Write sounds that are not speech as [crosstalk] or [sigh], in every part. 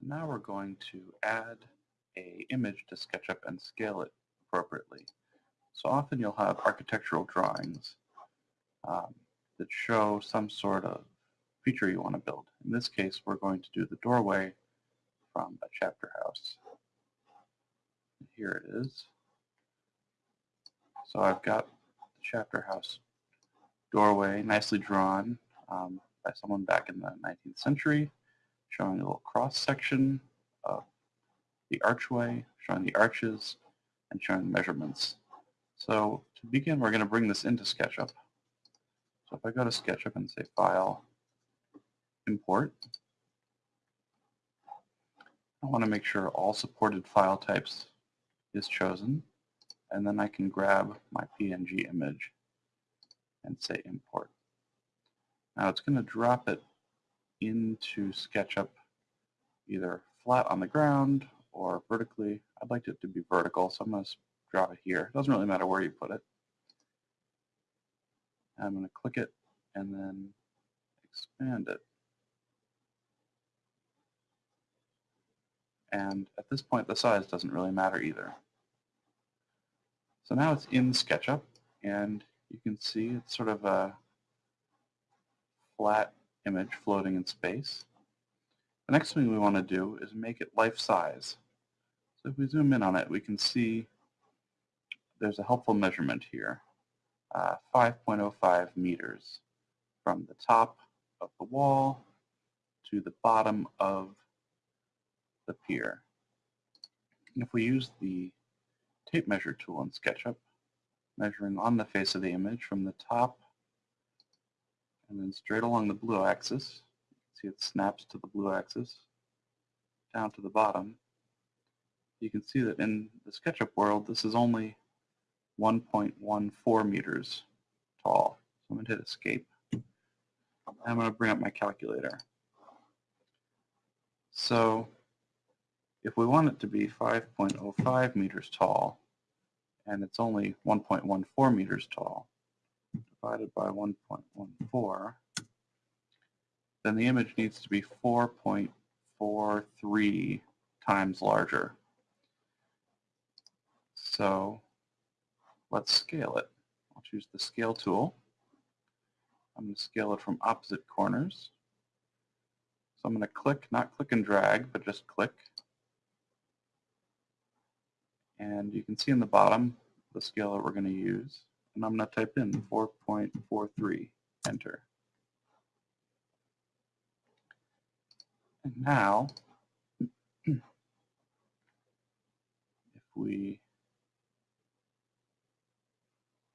So now we're going to add a image to SketchUp and scale it appropriately. So often you'll have architectural drawings um, that show some sort of feature you want to build. In this case, we're going to do the doorway from a chapter house. Here it is. So I've got the chapter house doorway nicely drawn um, by someone back in the 19th century, showing a little cross section of the archway, showing the arches, and showing measurements. So to begin, we're going to bring this into SketchUp. So if I go to SketchUp and say File, Import, I want to make sure all supported file types is chosen, and then I can grab my PNG image and say Import. Now it's going to drop it into SketchUp either flat on the ground or vertically. I'd like it to be vertical, so I'm going to draw it here. It doesn't really matter where you put it. I'm going to click it and then expand it. And at this point, the size doesn't really matter either. So now it's in SketchUp, and you can see it's sort of a flat image floating in space. The next thing we want to do is make it life-size. So if we zoom in on it, we can see there's a helpful measurement here, uh, 5.05 meters from the top of the wall to the bottom of the pier. If we use the tape measure tool in SketchUp, measuring on the face of the image from the top and then straight along the blue axis, see it snaps to the blue axis, down to the bottom, you can see that in the SketchUp world, this is only 1.14 meters tall. So I'm going to hit escape. I'm going to bring up my calculator. So if we want it to be 5.05 meters tall, and it's only 1.14 meters tall, divided by 1.14, then the image needs to be 4.43 times larger. So let's scale it. I'll choose the scale tool. I'm going to scale it from opposite corners. So I'm going to click, not click and drag, but just click. And you can see in the bottom the scale that we're going to use. And I'm going to type in 4.43, enter. And now, [clears throat] if we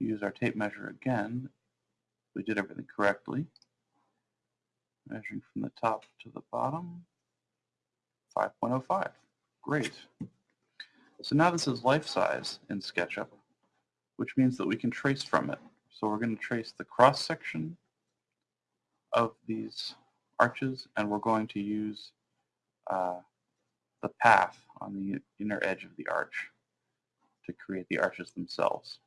use our tape measure again, we did everything correctly. Measuring from the top to the bottom, 5.05. Great. So now this is life size in SketchUp, which means that we can trace from it. So we're going to trace the cross section of these arches, and we're going to use uh, the path on the inner edge of the arch to create the arches themselves.